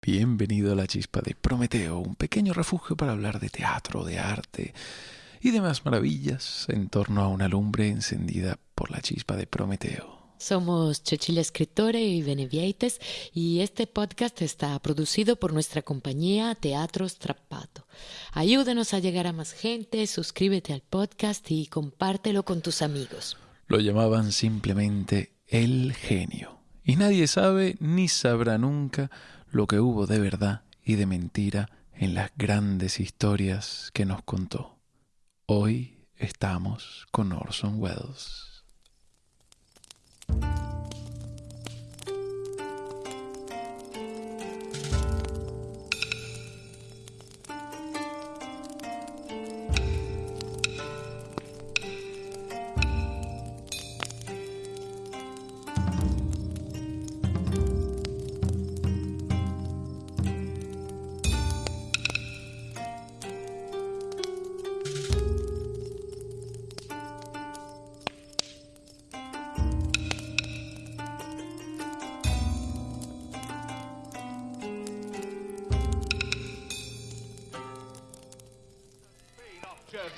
Bienvenido a la chispa de Prometeo, un pequeño refugio para hablar de teatro, de arte y demás maravillas en torno a una lumbre encendida por la chispa de Prometeo. Somos Cecilia Escritore y Benevieites y este podcast está producido por nuestra compañía Teatro Strappato. Ayúdanos a llegar a más gente, suscríbete al podcast y compártelo con tus amigos. Lo llamaban simplemente el genio. Y nadie sabe ni sabrá nunca lo que hubo de verdad y de mentira en las grandes historias que nos contó. Hoy estamos con Orson Welles.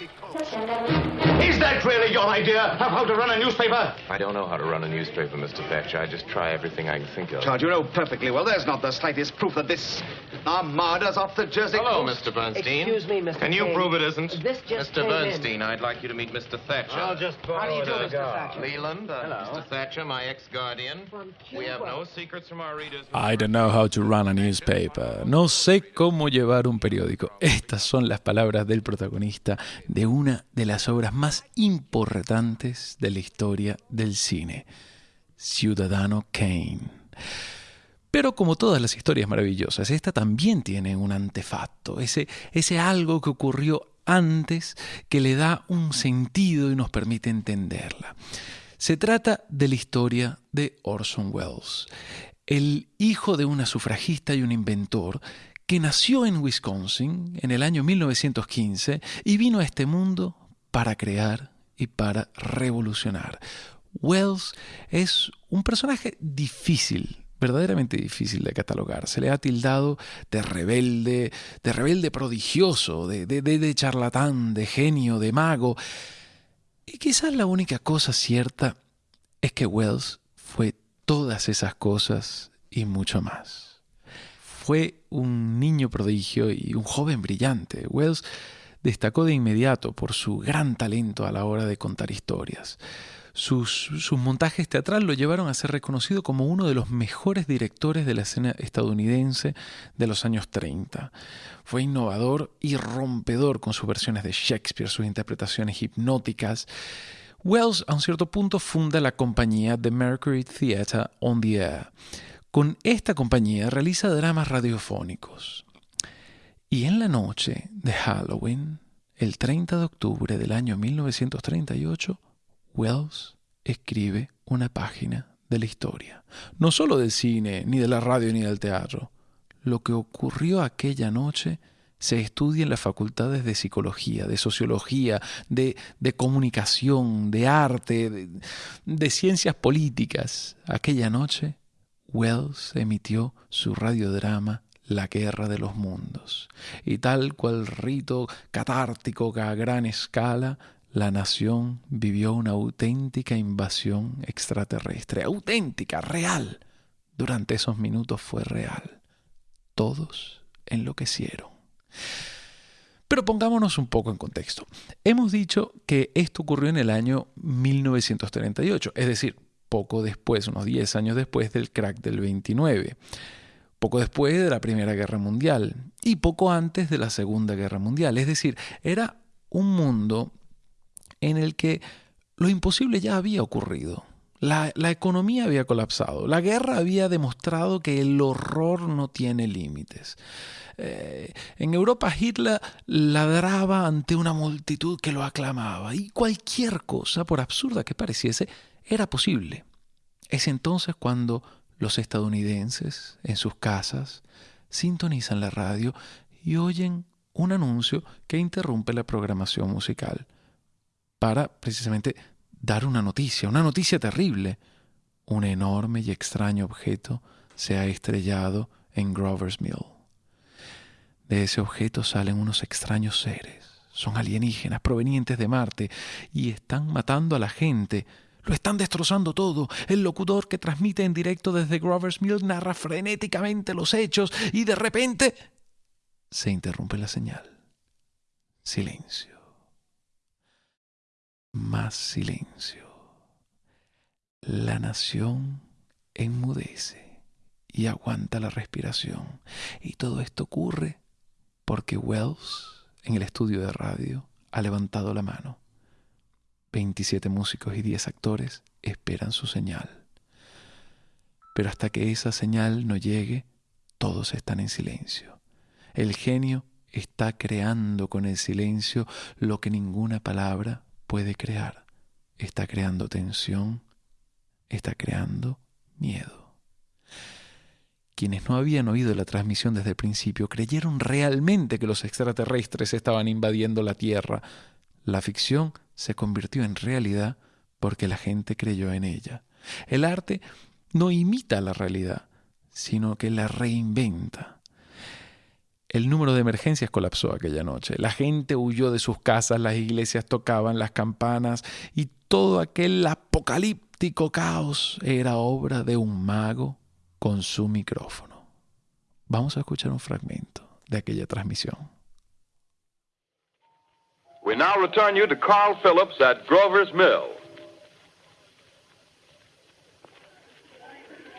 Is that really your idea of how to run a newspaper? I don't know how to run a newspaper, Mr. Thatcher. I just try everything I can think of. Charge, you know perfectly well there's not the slightest proof that this armada's off the Jersey Hello, coast. Mr. Bernstein. Excuse me, Mr. Can you Kane. prove it isn't? This just Mr. came in. Bernstein, I'd like you to meet Mr. Thatcher. How do you do, Mr. Thatcher? Leland, uh, Hello. Mr. Thatcher, my ex-guardian. We have no secrets from our readers. I don't know how to run a newspaper. No sé cómo llevar un periódico. Estas son las palabras del protagonista de una de las obras más importantes de la historia del cine, Ciudadano Kane. Pero como todas las historias maravillosas, esta también tiene un antefacto, ese, ese algo que ocurrió antes que le da un sentido y nos permite entenderla. Se trata de la historia de Orson Welles, el hijo de una sufragista y un inventor que nació en Wisconsin en el año 1915 y vino a este mundo para crear y para revolucionar. Wells es un personaje difícil, verdaderamente difícil de catalogar. Se le ha tildado de rebelde, de rebelde prodigioso, de, de, de- charlatán, de genio, de mago. Y quizás la única cosa cierta es que Wells fue todas esas cosas y mucho más. Fue un niño prodigio y un joven brillante. Wells destacó de inmediato por su gran talento a la hora de contar historias. Sus, montajes teatrales lo llevaron a ser reconocido como uno de los mejores directores de la escena estadounidense de los años 30. Fue innovador y rompedor con sus versiones de Shakespeare, sus interpretaciones hipnóticas. Wells, a un cierto punto, funda la compañía The Mercury Theatre on the Air. Con esta compañía realiza dramas radiofónicos. Y en la noche de Halloween, el 30 de octubre del año 1938, Wells escribe una página de la historia. No solo del cine, ni de la radio, ni del teatro. Lo que ocurrió aquella noche se estudia en las facultades de psicología, de sociología, de, de comunicación, de arte, de, de ciencias políticas. Aquella noche, Wells emitió su radiodrama La Guerra de los Mundos. Y tal cual rito catártico a gran escala, la nación vivió una auténtica invasión extraterrestre. Auténtica, real. Durante esos minutos fue real. Todos enloquecieron. Pero pongámonos un poco en contexto. Hemos dicho que esto ocurrió en el año 1938, es decir, poco después, unos 10 años después del crack del 29, poco después de la Primera Guerra Mundial y poco antes de la Segunda Guerra Mundial. Es decir, era un mundo en el que lo imposible ya había ocurrido. La, economía había colapsado. La guerra había demostrado que el horror no tiene límites. Eh, en Europa Hitler ladraba ante una multitud que lo aclamaba y cualquier cosa, por absurda que pareciese, era posible. Es entonces cuando los estadounidenses en sus casas sintonizan la radio y oyen un anuncio que interrumpe la programación musical para precisamente dar una noticia, una noticia terrible. Un enorme y extraño objeto se ha estrellado en Grover's Mill. De ese objeto salen unos extraños seres. Son alienígenas provenientes de Marte y están matando a la gente. Lo están destrozando todo. El locutor que transmite en directo desde Grover's Mill narra frenéticamente los hechos y de repente se interrumpe la señal. Silencio. Más silencio. La nación enmudece y aguanta la respiración. Y todo esto ocurre porque Wells, en el estudio de radio, ha levantado la mano. 27 músicos y 10 actores esperan su señal. Pero hasta que esa señal no llegue, todos están en silencio. El genio está creando con el silencio lo que ninguna palabra puede crear. Está creando tensión, está creando miedo. Quienes no habían oído la transmisión desde el principio creyeron realmente que los extraterrestres estaban invadiendo la Tierra. La ficción se convirtió en realidad porque la gente creyó en ella. El arte no imita la realidad, sino que la reinventa. El número de emergencias colapsó aquella noche. La gente huyó de sus casas, las iglesias tocaban las campanas y todo aquel apocalíptico caos era obra de un mago con su micrófono. Vamos a escuchar un fragmento de aquella transmisión. We now return you to Carl Phillips at Grover's Mill.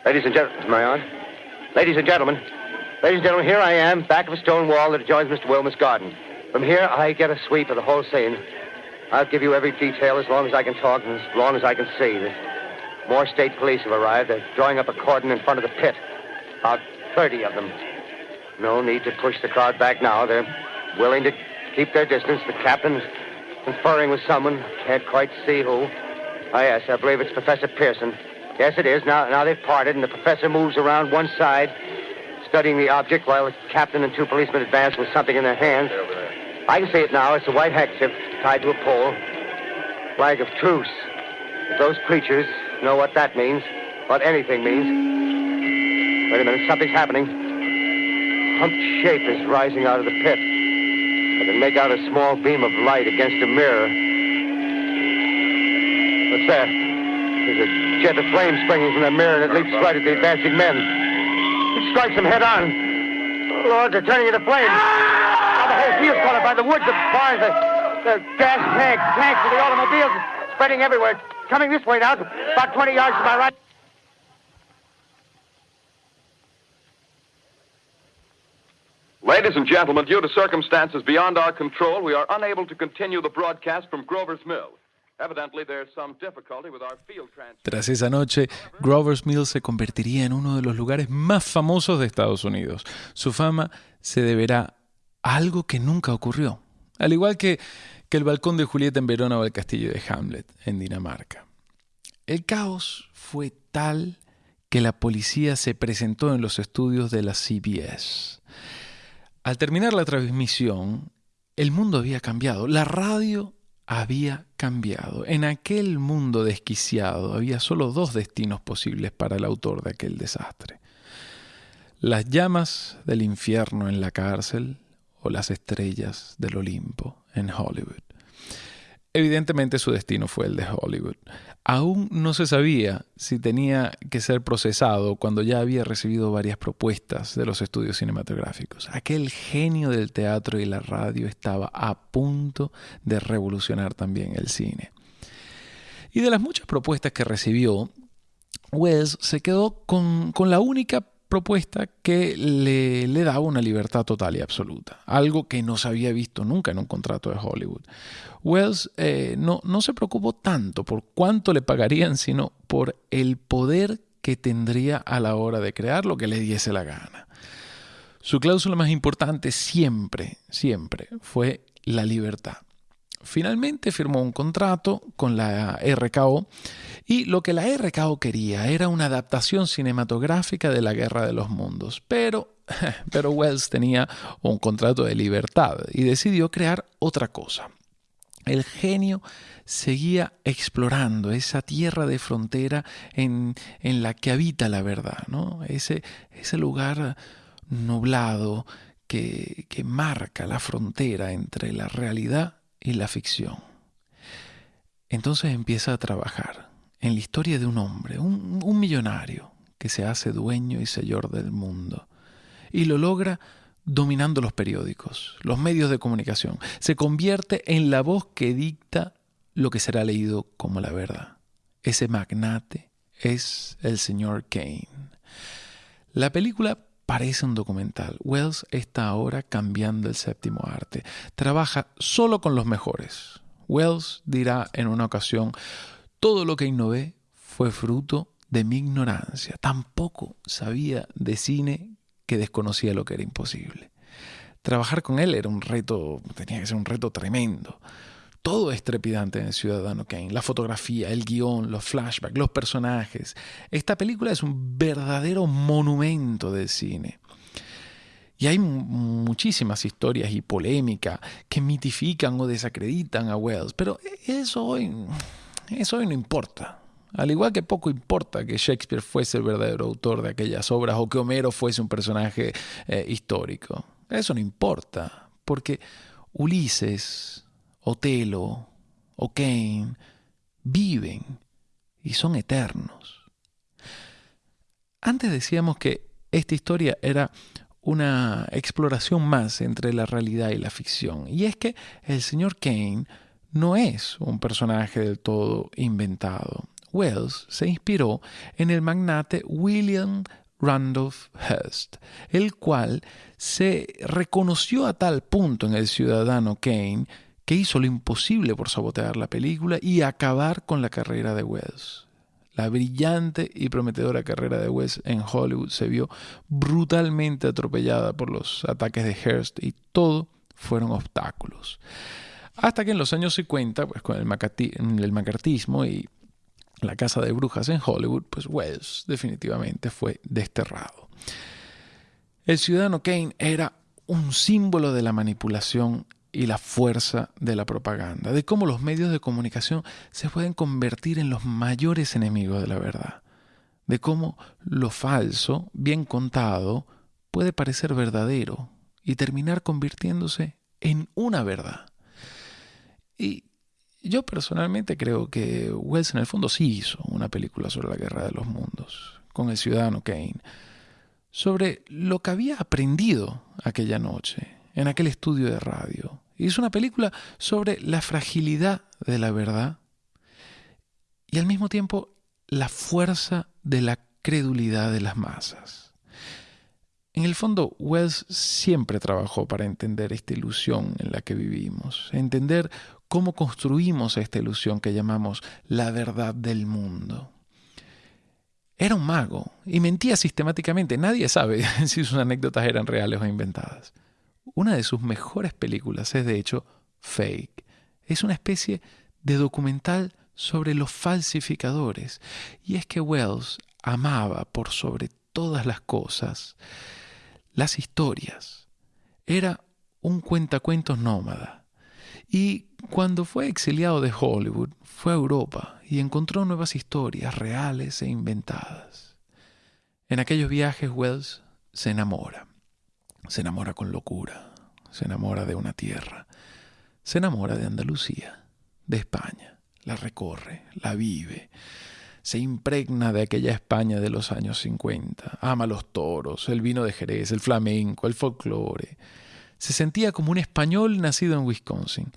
Ladies and gentlemen, I on? Ladies and gentlemen, ladies and gentlemen, here I am, back of a stone wall that adjoins Mr. Wilmer's garden. From here, I get a sweep of the whole scene. I'll give you every detail as long as I can talk and as long as I can see. More state police have arrived. They're drawing up a cordon in front of the pit. About 30 of them. No need to push the crowd back now. They're willing to keep their distance. The captain's conferring with someone. Can't quite see who. Ah, yes, I believe it's Professor Pearson. Yes, it is. Now, now they've parted, and the professor moves around one side, studying the object, while the captain and two policemen advance with something in their hands. I can see it now. It's a white handkerchief tied to a pole. Flag of truce. If those creatures know what that means, what anything means. Wait a minute, something's happening. Humped shape is rising out of the pit. I can make out a small beam of light against a mirror. What's that? There's a jet of flame springing from the mirror and it leaps right at the advancing men. Strikes them head on. Lord, they're turning into flames. Now the whole field's caught up by the woods, the barns, the, the gas tanks, tanks of the automobiles, spreading everywhere. It's coming this way now, about 20 yards to my right. Ladies and gentlemen, due to circumstances beyond our control, we are unable to continue the broadcast from Grover's Mill. Tras esa noche, Grover's Mill se convertiría en uno de los lugares más famosos de Estados Unidos. Su fama se deberá a algo que nunca ocurrió, al igual que, que el balcón de Julieta en Verona o el castillo de Hamlet en Dinamarca. El caos fue tal que la policía se presentó en los estudios de la CBS. Al terminar la transmisión, el mundo había cambiado, la radio había cambiado. En aquel mundo desquiciado había solo dos destinos posibles para el autor de aquel desastre. Las llamas del infierno en la cárcel o las estrellas del Olimpo en Hollywood. Evidentemente su destino fue el de Hollywood. Aún no se sabía si tenía que ser procesado cuando ya había recibido varias propuestas de los estudios cinematográficos. Aquel genio del teatro y la radio estaba a punto de revolucionar también el cine. Y de las muchas propuestas que recibió, Wells se quedó con, con la única propuesta que le, le, daba una libertad total y absoluta, algo que no se había visto nunca en un contrato de Hollywood. Wells eh, no, no se preocupó tanto por cuánto le pagarían, sino por el poder que tendría a la hora de crear lo que le diese la gana. Su cláusula más importante siempre, siempre fue la libertad. Finalmente firmó un contrato con la RKO y lo que la RKO quería era una adaptación cinematográfica de la Guerra de los Mundos. Pero, pero Wells tenía un contrato de libertad y decidió crear otra cosa. El genio seguía explorando esa tierra de frontera en, en la que habita la verdad, ¿no? ese, ese lugar nublado que, que marca la frontera entre la realidad y la ficción. Entonces empieza a trabajar en la historia de un hombre, un, millonario, que se hace dueño y señor del mundo. Y lo logra dominando los periódicos, los medios de comunicación. Se convierte en la voz que dicta lo que será leído como la verdad. Ese magnate es el señor Kane. La película parece un documental. Wells está ahora cambiando el séptimo arte. Trabaja solo con los mejores. Wells dirá en una ocasión, todo lo que innové fue fruto de mi ignorancia. Tampoco sabía de cine que desconocía lo que era imposible. Trabajar con él era un reto, tenía que ser un reto tremendo. Todo es trepidante en Ciudadano Kane. La fotografía, el guion, los flashbacks, los personajes. Esta película es un verdadero monumento del cine. Y hay muchísimas historias y polémica que mitifican o desacreditan a Wells, pero eso hoy, eso hoy no importa. Al igual que poco importa que Shakespeare fuese el verdadero autor de aquellas obras o que Homero fuese un personaje eh, histórico. Eso no importa, porque Ulises, Otelo o Kane viven y son eternos. Antes decíamos que esta historia era una exploración más entre la realidad y la ficción. Y es que el señor Kane no es un personaje del todo inventado. Wells se inspiró en el magnate William Randolph Hearst, el cual se reconoció a tal punto en el ciudadano Kane hizo lo imposible por sabotear la película y acabar con la carrera de Wells. La brillante y prometedora carrera de Wells en Hollywood se vio brutalmente atropellada por los ataques de Hearst y todo fueron obstáculos. Hasta que en los años 50, pues con el, el macartismo y la casa de brujas en Hollywood, pues Wells definitivamente fue desterrado. El ciudadano Kane era un símbolo de la manipulación y la fuerza de la propaganda, de cómo los medios de comunicación se pueden convertir en los mayores enemigos de la verdad, de cómo lo falso, bien contado, puede parecer verdadero y terminar convirtiéndose en una verdad. Y yo personalmente creo que Wells en el fondo sí hizo una película sobre la guerra de los mundos, con el ciudadano Kane, sobre lo que había aprendido aquella noche en aquel estudio de radio. Hizo una película sobre la fragilidad de la verdad y al mismo tiempo la fuerza de la credulidad de las masas. En el fondo, Wells siempre trabajó para entender esta ilusión en la que vivimos, entender cómo construimos esta ilusión que llamamos la verdad del mundo. Era un mago y mentía sistemáticamente. Nadie sabe si sus anécdotas eran reales o inventadas. Una de sus mejores películas es de hecho Fake. Es una especie de documental sobre los falsificadores. Y es que Wells amaba por sobre todas las cosas las historias. Era un cuentacuentos nómada y cuando fue exiliado de Hollywood, fue a Europa y encontró nuevas historias reales e inventadas. En aquellos viajes Wells se enamora. Se enamora con locura. Se enamora de una tierra. Se enamora de Andalucía, de España. La recorre, la vive. Se impregna de aquella España de los años 50. Ama los toros, el vino de Jerez, el flamenco, el folclore se sentía como un español nacido en Wisconsin.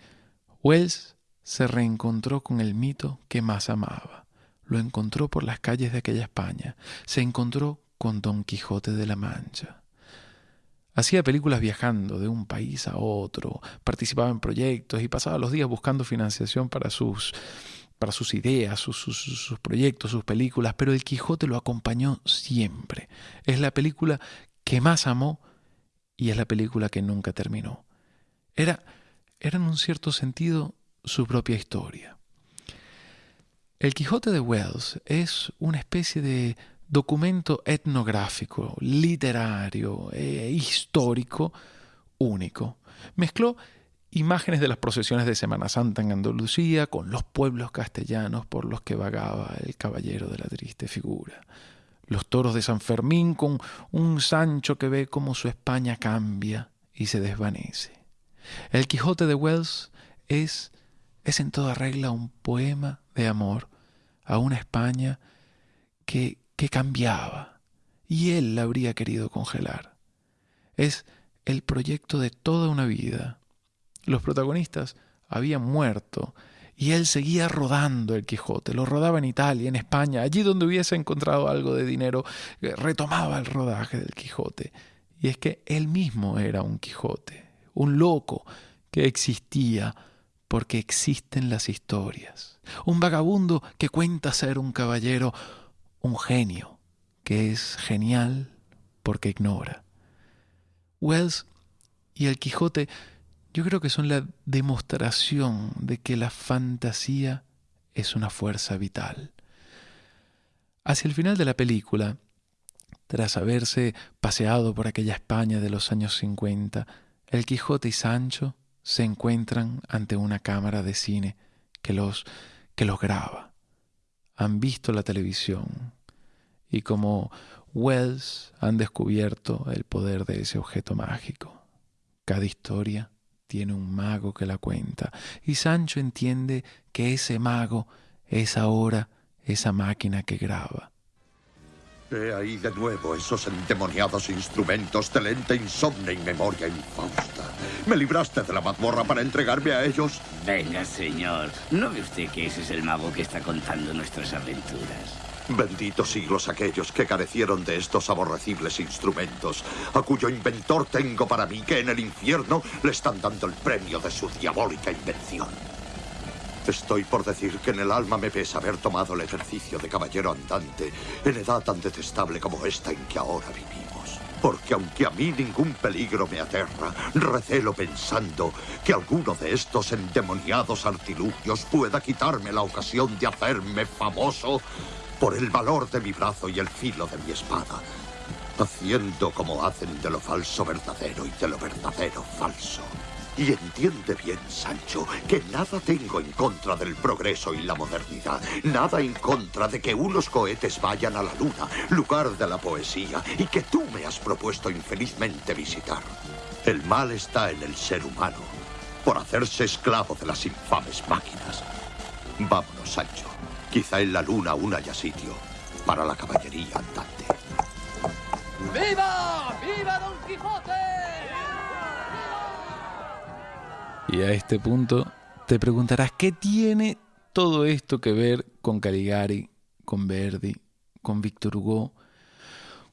Wells se reencontró con el mito que más amaba. Lo encontró por las calles de aquella España. Se encontró con Don Quijote de la Mancha. Hacía películas viajando de un país a otro, participaba en proyectos y pasaba los días buscando financiación para sus, para sus ideas, sus, sus, proyectos, sus películas, pero el Quijote lo acompañó siempre. Es la película que más amó y es la película que nunca terminó. Era, era en un cierto sentido su propia historia. El Quijote de Wells es una especie de documento etnográfico, literario, e histórico, único. Mezcló imágenes de las procesiones de Semana Santa en Andalucía con los pueblos castellanos por los que vagaba el caballero de la triste figura. los toros de San Fermín con un Sancho que ve cómo su España cambia y se desvanece. El Quijote de Wells es, es en toda regla un poema de amor a una España que, que cambiaba y él la habría querido congelar. Es el proyecto de toda una vida. Los protagonistas habían muerto y él seguía rodando el Quijote, lo rodaba en Italia, en España, allí donde hubiese encontrado algo de dinero, eh, retomaba el rodaje del Quijote. Y es que él mismo era un Quijote, un loco que existía porque existen las historias, un vagabundo que cuenta ser un caballero, un genio que es genial porque ignora. Wells y el Quijote yo creo que son la demostración de que la fantasía es una fuerza vital. Hacia el final de la película, tras haberse paseado por aquella España de los años 50, el Quijote y Sancho se encuentran ante una cámara de cine que los, que los graba. Han visto la televisión y como Wells han descubierto el poder de ese objeto mágico. Cada historia tiene un mago que la cuenta. Y Sancho entiende que ese mago es ahora esa máquina que graba. He ahí de nuevo esos endemoniados instrumentos de lente insomne y memoria infausta. ¿Me libraste de la mazmorra para entregarme a ellos? Venga, señor. ¿No ve usted que ese es el mago que está contando nuestras aventuras? Benditos siglos aquellos que carecieron de estos aborrecibles instrumentos, a cuyo inventor tengo para mí que en el infierno le están dando el premio de su diabólica invención. Estoy por decir que en el alma me pesa haber tomado el ejercicio de caballero andante en edad tan detestable como esta en que ahora vivimos. Porque aunque a mí ningún peligro me aterra, recelo pensando que alguno de estos endemoniados artilugios pueda quitarme la ocasión de hacerme famoso por el valor de mi brazo y el filo de mi espada, haciendo como hacen de lo falso verdadero y de lo verdadero falso. Y entiende bien, Sancho, que nada tengo en contra del progreso y la modernidad, nada en contra de que unos cohetes vayan a la luna, lugar de la poesía, y que tú me has propuesto infelizmente visitar. El mal está en el ser humano, por hacerse esclavo de las infames máquinas. Vámonos, Sancho. Quizá en la luna aún haya sitio para la caballería andante. ¡Viva! ¡Viva Don Quijote! Y a este punto te preguntarás, ¿qué tiene todo esto que ver con Caligari, con Verdi, con Víctor Hugo?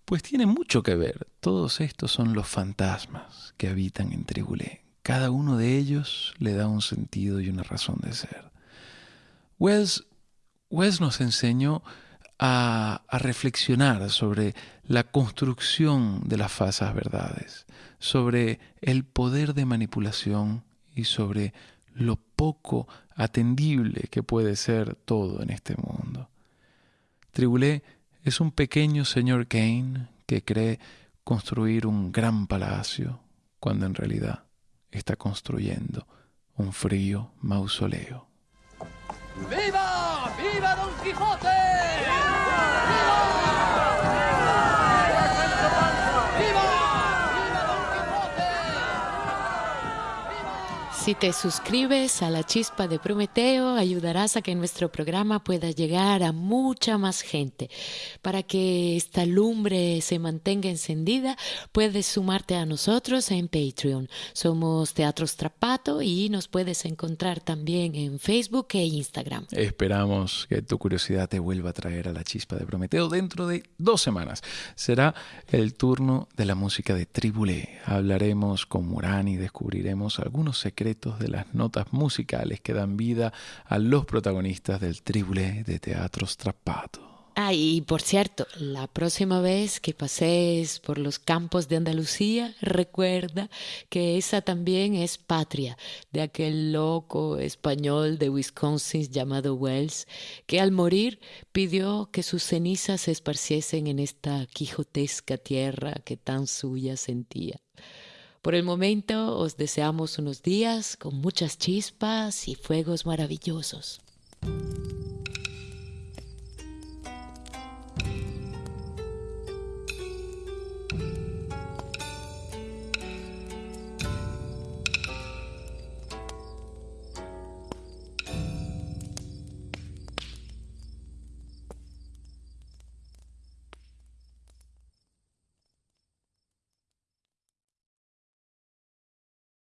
Pues tiene mucho que ver. Todos estos son los fantasmas que habitan en Tribulé. Cada uno de ellos le da un sentido y una razón de ser. Wells Wells nos enseñó a, reflexionar sobre la construcción de las falsas verdades, sobre el poder de manipulación y sobre lo poco atendible que puede ser todo en este mundo. Tribulé es un pequeño señor Kane que cree construir un gran palacio cuando en realidad está construyendo un frío mausoleo. ¡Viva! ¡Viva Don Quijote! Si te suscribes a la chispa de Prometeo, ayudarás a que nuestro programa pueda llegar a mucha más gente. Para que esta lumbre se mantenga encendida, puedes sumarte a nosotros en Patreon. Somos Teatro Strapato y nos puedes encontrar también en Facebook e Instagram. Esperamos que tu curiosidad te vuelva a traer a la chispa de Prometeo dentro de dos semanas. Será el turno de la música de Tribulé. Hablaremos con Murán y descubriremos algunos secretos de las notas musicales que dan vida a los protagonistas del triple de Teatro Strappato. Ah, y por cierto, la próxima vez que pases por los campos de Andalucía, recuerda que esa también es patria de aquel loco español de Wisconsin llamado Wells, que al morir pidió que sus cenizas se esparciesen en esta quijotesca tierra que tan suya sentía. Por el momento os deseamos unos días con muchas chispas y fuegos maravillosos.